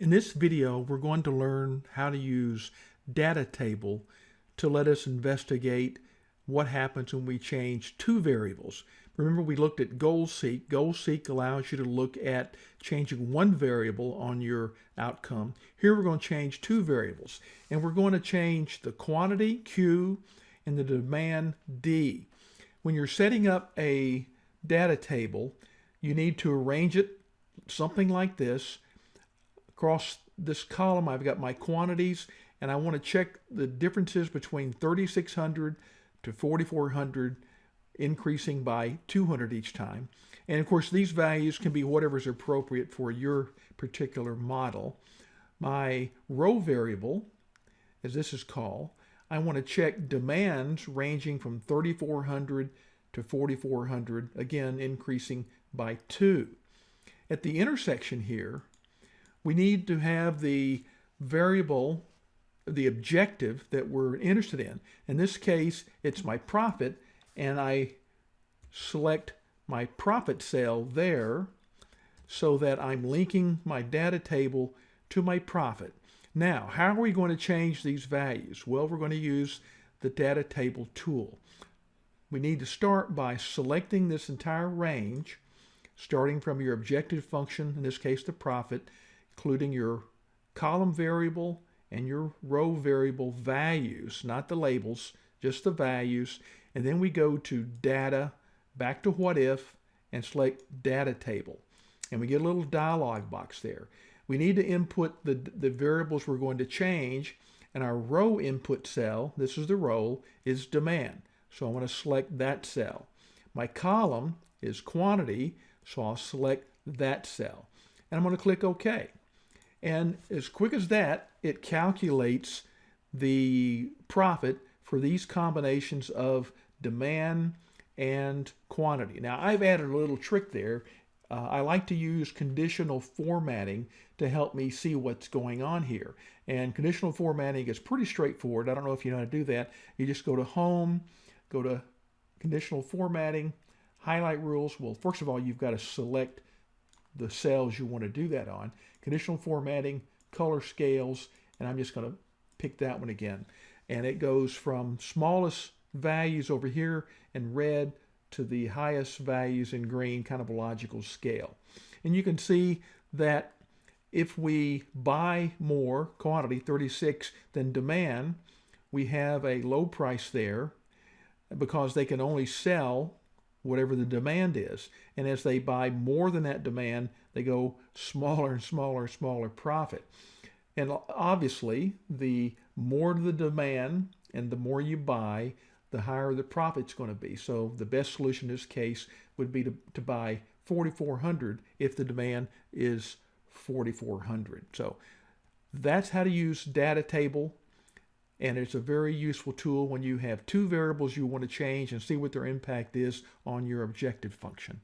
In this video, we're going to learn how to use data table to let us investigate what happens when we change two variables. Remember we looked at goal seek. Goal seek allows you to look at changing one variable on your outcome. Here we're going to change two variables and we're going to change the quantity Q and the demand D. When you're setting up a data table, you need to arrange it something like this. Across this column, I've got my quantities and I want to check the differences between 3600 to 4400 increasing by 200 each time. And of course, these values can be whatever is appropriate for your particular model. My row variable, as this is called, I want to check demands ranging from 3400 to 4400, again increasing by 2. At the intersection here, we need to have the variable, the objective that we're interested in. In this case, it's my profit, and I select my profit cell there so that I'm linking my data table to my profit. Now, how are we going to change these values? Well, we're going to use the data table tool. We need to start by selecting this entire range, starting from your objective function, in this case the profit, including your column variable and your row variable values, not the labels, just the values. And then we go to data, back to what if, and select data table. And we get a little dialog box there. We need to input the, the variables we're going to change. And our row input cell, this is the row, is demand. So I want to select that cell. My column is quantity, so I'll select that cell. And I'm going to click OK. And as quick as that, it calculates the profit for these combinations of demand and quantity. Now I've added a little trick there. Uh, I like to use conditional formatting to help me see what's going on here. And conditional formatting is pretty straightforward. I don't know if you know how to do that. You just go to Home, go to Conditional Formatting, Highlight Rules. Well, first of all, you've got to select the cells you want to do that on. Conditional Formatting, Color Scales, and I'm just going to pick that one again and it goes from smallest values over here in red to the highest values in green, kind of a logical scale. And you can see that if we buy more quantity, 36, than demand, we have a low price there because they can only sell whatever the demand is. And as they buy more than that demand, they go smaller and smaller and smaller profit. And obviously, the more the demand and the more you buy, the higher the profit's going to be. So the best solution in this case would be to, to buy 4,400 if the demand is 4,400. So that's how to use data table. And it's a very useful tool when you have two variables you want to change and see what their impact is on your objective function.